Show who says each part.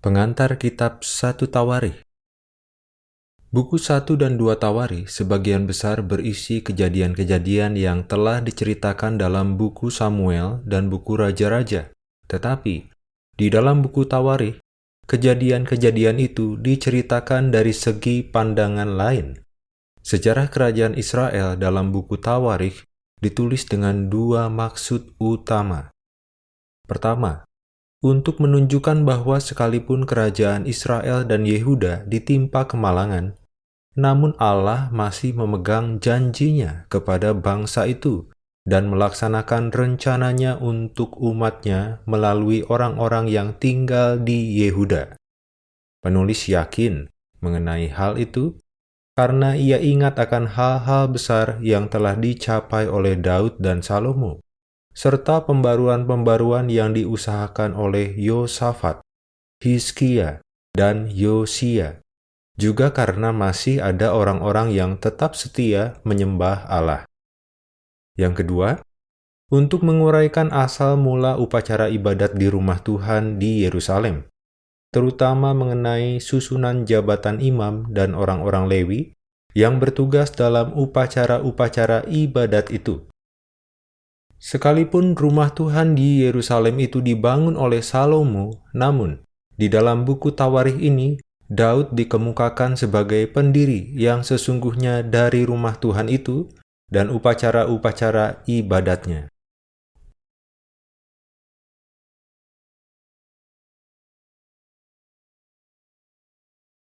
Speaker 1: Pengantar Kitab 1 Tawarikh Buku 1 dan 2 Tawarikh sebagian besar berisi kejadian-kejadian yang telah diceritakan dalam buku Samuel dan buku Raja-Raja. Tetapi, di dalam buku Tawarikh, kejadian-kejadian itu diceritakan dari segi pandangan lain. Sejarah kerajaan Israel dalam buku Tawarikh ditulis dengan dua maksud utama. Pertama, untuk menunjukkan bahwa sekalipun kerajaan Israel dan Yehuda ditimpa kemalangan, namun Allah masih memegang janjinya kepada bangsa itu dan melaksanakan rencananya untuk umatnya melalui orang-orang yang tinggal di Yehuda. Penulis yakin mengenai hal itu karena ia ingat akan hal-hal besar yang telah dicapai oleh Daud dan Salomo serta pembaruan-pembaruan yang diusahakan oleh Yosafat, Hizkia, dan Yosia, juga karena masih ada orang-orang yang tetap setia menyembah Allah. Yang kedua, untuk menguraikan asal mula upacara ibadat di rumah Tuhan di Yerusalem, terutama mengenai susunan jabatan imam dan orang-orang Lewi yang bertugas dalam upacara-upacara ibadat itu. Sekalipun rumah Tuhan di Yerusalem itu dibangun oleh Salomo, namun di dalam buku Tawarikh ini, Daud dikemukakan sebagai pendiri yang sesungguhnya dari rumah Tuhan itu dan upacara-upacara ibadatnya.